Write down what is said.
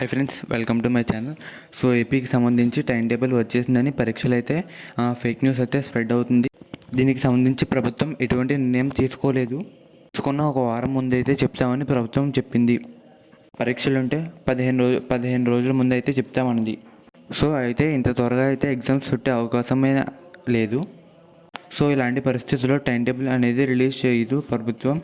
Hi friends welcome to my channel so ఏపీకి సంబంధించి time table వచ్చేసిందని పరీక్షలు అయితే ఫేక్ న్యూస్ అయితే స్ప్రెడ్ అవుతుంది. దీనికి సంబంధించి ప్రభుత్వం ఎటువంటి నిర్ణయం తీసుకోలేదు. తీసుకున్న ఒక వారం ముందైతే చెప్తామని ప్రభుత్వం చెప్పింది. పరీక్షలు ఉంటే పదిహేను రోజు పదిహేను రోజుల ముందు అయితే చెప్తామన్నది. సో అయితే ఇంత త్వరగా అయితే ఎగ్జామ్స్ పెట్టే అవకాశమే లేదు. సో ఇలాంటి పరిస్థితుల్లో టైం టేబుల్ అనేది రిలీజ్ చేయదు ప్రభుత్వం.